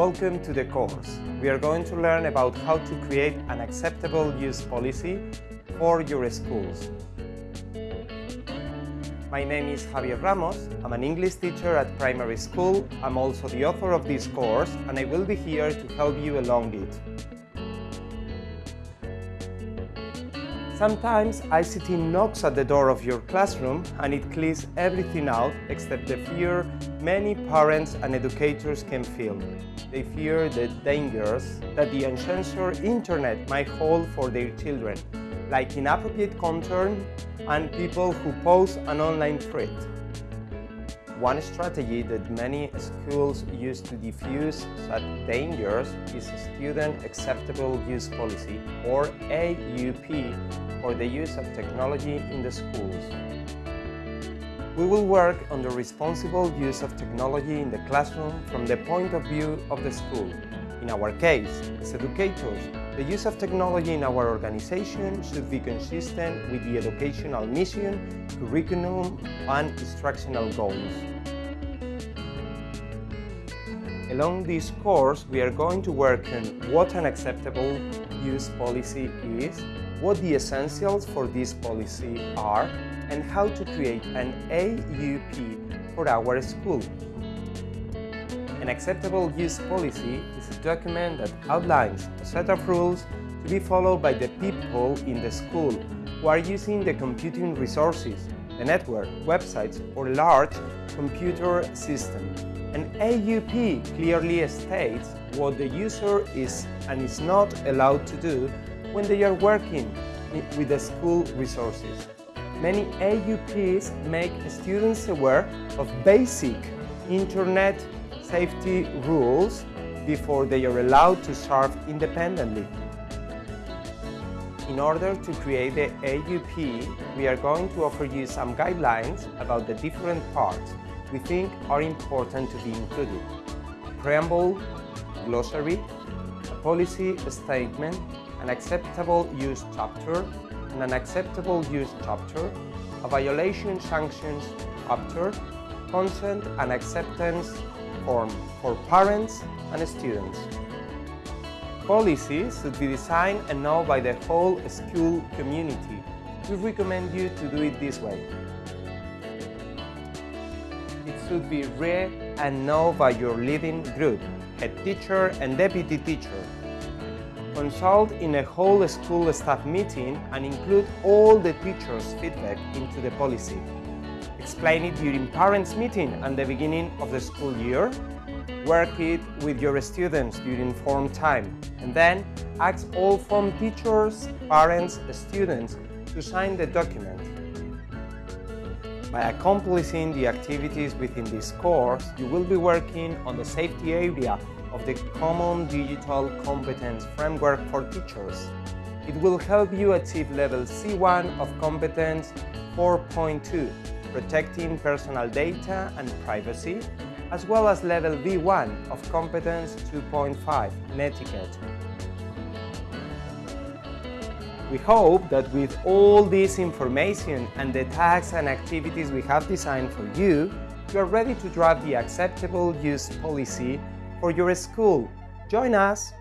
Welcome to the course. We are going to learn about how to create an acceptable use policy for your schools. My name is Javier Ramos. I'm an English teacher at primary school. I'm also the author of this course and I will be here to help you along it. Sometimes ICT knocks at the door of your classroom and it clears everything out except the fear many parents and educators can feel. They fear the dangers that the uncensored internet might hold for their children, like inappropriate content and people who pose an online threat. One strategy that many schools use to diffuse such dangers is Student Acceptable Use Policy, or AUP, for the use of technology in the schools. We will work on the responsible use of technology in the classroom from the point of view of the school. In our case, as educators, the use of technology in our organization should be consistent with the educational mission, curriculum and instructional goals. Along this course, we are going to work on what an acceptable use policy is, what the essentials for this policy are, and how to create an AUP for our school. An acceptable use policy is a document that outlines a set of rules to be followed by the people in the school who are using the computing resources, the network, websites or large computer system. An AUP clearly states what the user is and is not allowed to do when they are working with the school resources. Many AUPs make students aware of basic internet safety rules before they are allowed to serve independently. In order to create the AUP, we are going to offer you some guidelines about the different parts we think are important to be included. Preamble, glossary, a policy statement, an acceptable use chapter, an acceptable use chapter, a violation sanctions chapter, consent and acceptance for parents and students. Policies should be designed and known by the whole school community. We recommend you to do it this way. It should be read and known by your leading group, head teacher and deputy teacher. Consult in a whole school staff meeting and include all the teachers' feedback into the policy. Explain it during parents' meeting and the beginning of the school year. Work it with your students during form time. And then ask all form teachers, parents, students to sign the document. By accomplishing the activities within this course, you will be working on the safety area of the Common Digital Competence Framework for Teachers. It will help you achieve level C1 of Competence 4.2, protecting personal data and privacy, as well as level B1 of Competence 2.5, netiquette. We hope that with all this information and the tasks and activities we have designed for you, you are ready to draft the acceptable use policy for your school. Join us!